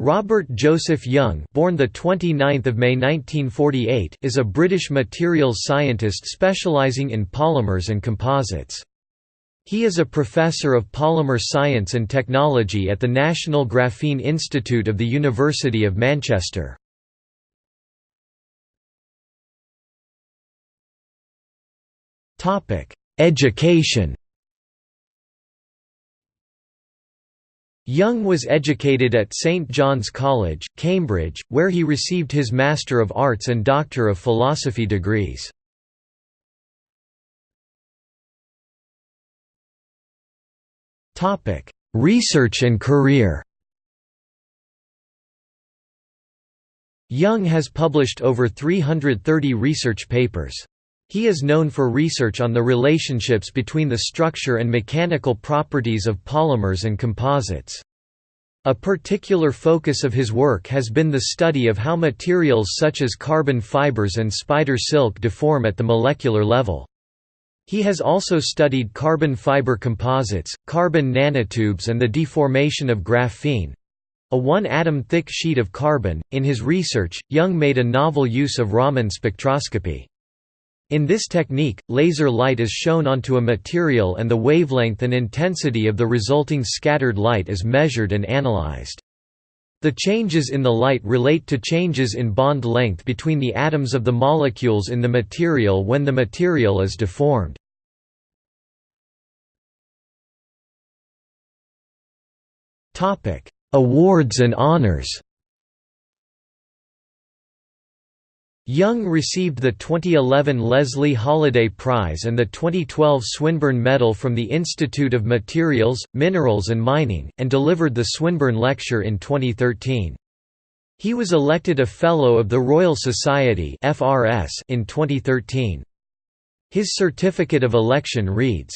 Robert Joseph Young, born the 29th of May 1948, is a British materials scientist specialising in polymers and composites. He is a professor of polymer science and technology at the National Graphene Institute of the University of Manchester. Topic: Education Young was educated at St John's College, Cambridge, where he received his Master of Arts and Doctor of Philosophy degrees. Research and career Young has published over 330 research papers. He is known for research on the relationships between the structure and mechanical properties of polymers and composites. A particular focus of his work has been the study of how materials such as carbon fibers and spider silk deform at the molecular level. He has also studied carbon fiber composites, carbon nanotubes, and the deformation of graphene a one atom thick sheet of carbon. In his research, Young made a novel use of Raman spectroscopy. In this technique, laser light is shown onto a material and the wavelength and intensity of the resulting scattered light is measured and analyzed. The changes in the light relate to changes in bond length between the atoms of the molecules in the material when the material is deformed. Awards and honors Young received the 2011 Leslie Holliday Prize and the 2012 Swinburne Medal from the Institute of Materials, Minerals and Mining, and delivered the Swinburne Lecture in 2013. He was elected a Fellow of the Royal Society in 2013. His certificate of election reads,